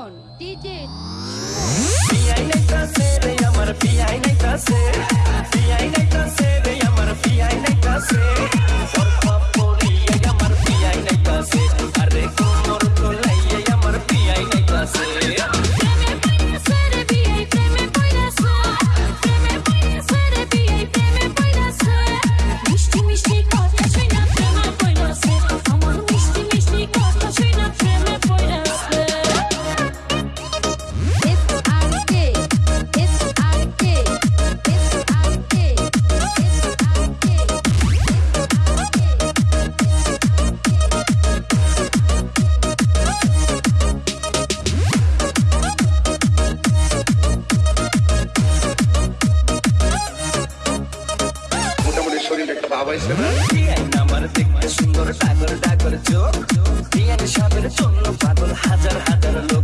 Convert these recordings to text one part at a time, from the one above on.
Suman DJ পিয়াই নাইতাছে রে আমার পিয়াই নাইতাছে আমার দেখতে সুন্দর ডাগর ডাগর চোখ। দিয়ে সবের জন্য পাগল হাজার হাজার লোক।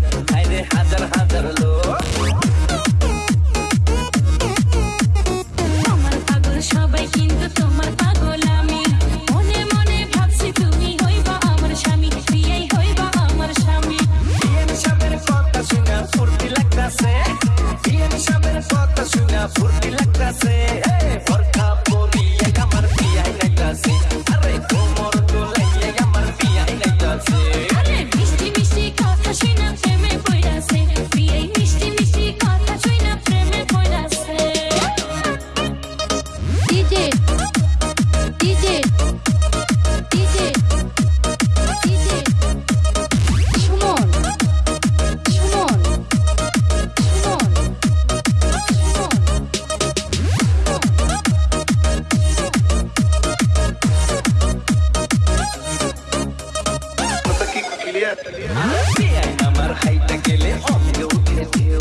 আমার হাইটা গেলে অঙ্গে উঠে ঢেউ